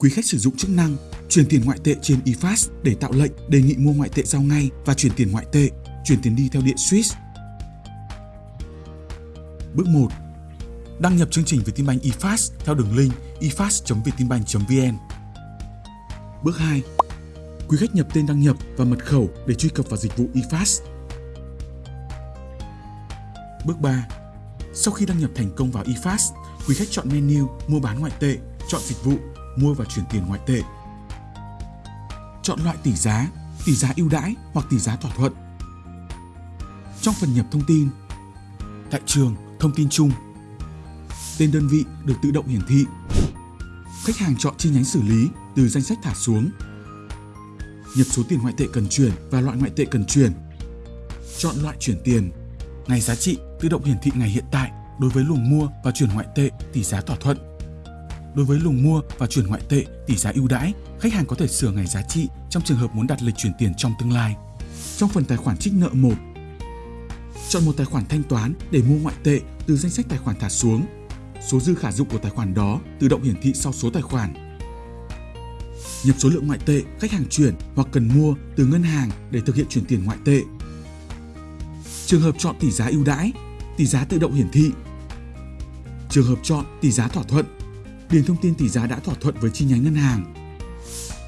Quý khách sử dụng chức năng chuyển tiền ngoại tệ trên eFast để tạo lệnh đề nghị mua ngoại tệ giao ngay và chuyển tiền ngoại tệ, chuyển tiền đi theo điện Swiss. Bước 1. Đăng nhập chương trình Vietinbank eFast theo đường link efast.vietinbank.vn. Bước 2. Quý khách nhập tên đăng nhập và mật khẩu để truy cập vào dịch vụ eFast. Bước 3. Sau khi đăng nhập thành công vào eFast, quý khách chọn menu mua bán ngoại tệ, chọn dịch vụ mua và chuyển tiền ngoại tệ. Chọn loại tỷ giá, tỷ giá ưu đãi hoặc tỷ giá thỏa thuận. Trong phần nhập thông tin, tại trường, thông tin chung, tên đơn vị được tự động hiển thị. Khách hàng chọn chi nhánh xử lý từ danh sách thả xuống. Nhập số tiền ngoại tệ cần chuyển và loại ngoại tệ cần chuyển. Chọn loại chuyển tiền. Ngày giá trị tự động hiển thị ngày hiện tại đối với luồng mua và chuyển ngoại tệ tỷ giá thỏa thuận. Đối với lùng mua và chuyển ngoại tệ tỷ giá ưu đãi, khách hàng có thể sửa ngày giá trị trong trường hợp muốn đặt lịch chuyển tiền trong tương lai. Trong phần tài khoản trích nợ 1, chọn một tài khoản thanh toán để mua ngoại tệ từ danh sách tài khoản thả xuống. Số dư khả dụng của tài khoản đó tự động hiển thị sau số tài khoản. Nhập số lượng ngoại tệ khách hàng chuyển hoặc cần mua từ ngân hàng để thực hiện chuyển tiền ngoại tệ. Trường hợp chọn tỷ giá ưu đãi, tỷ giá tự động hiển thị. Trường hợp chọn tỷ giá thỏa thuận, điền thông tin tỷ giá đã thỏa thuận với chi nhánh ngân hàng.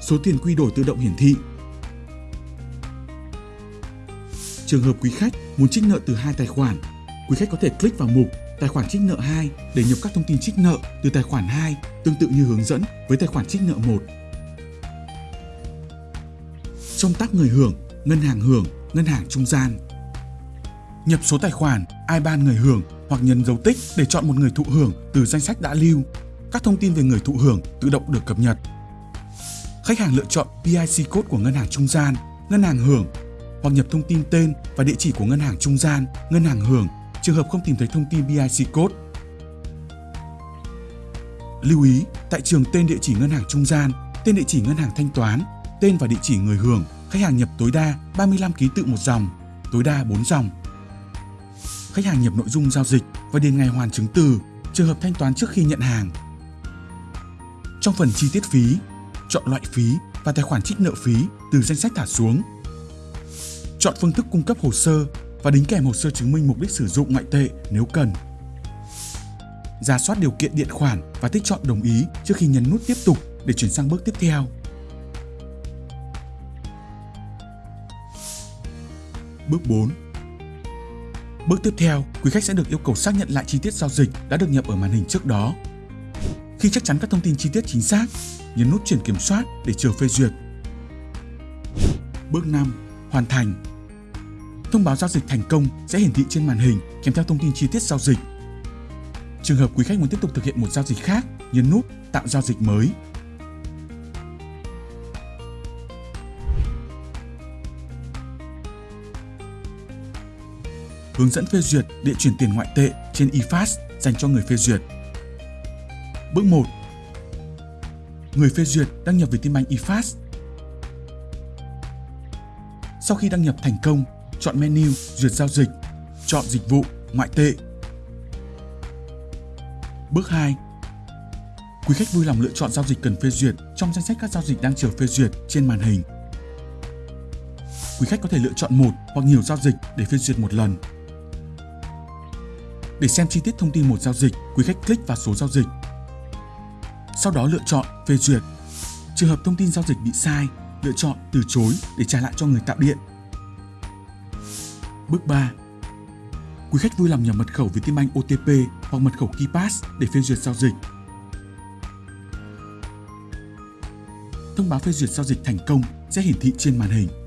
Số tiền quy đổi tự động hiển thị. Trường hợp quý khách muốn trích nợ từ hai tài khoản, quý khách có thể click vào mục tài khoản trích nợ 2 để nhập các thông tin trích nợ từ tài khoản 2 tương tự như hướng dẫn với tài khoản trích nợ 1. Trong tác người hưởng, ngân hàng hưởng, ngân hàng trung gian. Nhập số tài khoản, IBAN người hưởng hoặc nhấn dấu tích để chọn một người thụ hưởng từ danh sách đã lưu. Các thông tin về người thụ hưởng tự động được cập nhật. Khách hàng lựa chọn PIC code của ngân hàng trung gian, ngân hàng hưởng hoặc nhập thông tin tên và địa chỉ của ngân hàng trung gian, ngân hàng hưởng trường hợp không tìm thấy thông tin BIC code. Lưu ý, tại trường tên địa chỉ ngân hàng trung gian, tên địa chỉ ngân hàng thanh toán, tên và địa chỉ người hưởng, khách hàng nhập tối đa 35 ký tự một dòng, tối đa 4 dòng. Khách hàng nhập nội dung giao dịch và điền ngày hoàn chứng từ, trường hợp thanh toán trước khi nhận hàng. Trong phần chi tiết phí, chọn loại phí và tài khoản trích nợ phí từ danh sách thả xuống. Chọn phương thức cung cấp hồ sơ và đính kèm hồ sơ chứng minh mục đích sử dụng ngoại tệ nếu cần. Giả soát điều kiện điện khoản và tích chọn đồng ý trước khi nhấn nút tiếp tục để chuyển sang bước tiếp theo. Bước 4 Bước tiếp theo, quý khách sẽ được yêu cầu xác nhận lại chi tiết giao dịch đã được nhập ở màn hình trước đó. Khi chắc chắn các thông tin chi tiết chính xác, nhấn nút chuyển kiểm soát để chờ phê duyệt. Bước 5. Hoàn thành Thông báo giao dịch thành công sẽ hiển thị trên màn hình kèm theo thông tin chi tiết giao dịch. Trường hợp quý khách muốn tiếp tục thực hiện một giao dịch khác, nhấn nút Tạo giao dịch mới. Hướng dẫn phê duyệt địa chuyển tiền ngoại tệ trên eFast dành cho người phê duyệt. Bước 1. Người phê duyệt đăng nhập Vietinbank eFast. Sau khi đăng nhập thành công, chọn menu duyệt giao dịch, chọn dịch vụ ngoại tệ. Bước 2. Quý khách vui lòng lựa chọn giao dịch cần phê duyệt trong danh sách các giao dịch đang chờ phê duyệt trên màn hình. Quý khách có thể lựa chọn một hoặc nhiều giao dịch để phê duyệt một lần. Để xem chi tiết thông tin một giao dịch, quý khách click vào số giao dịch. Sau đó lựa chọn phê duyệt. Trường hợp thông tin giao dịch bị sai, lựa chọn từ chối để trả lại cho người tạo điện Bước 3. Quý khách vui lòng nhập mật khẩu Vietinbank OTP hoặc mật khẩu KeyPass để phê duyệt giao dịch. Thông báo phê duyệt giao dịch thành công sẽ hiển thị trên màn hình.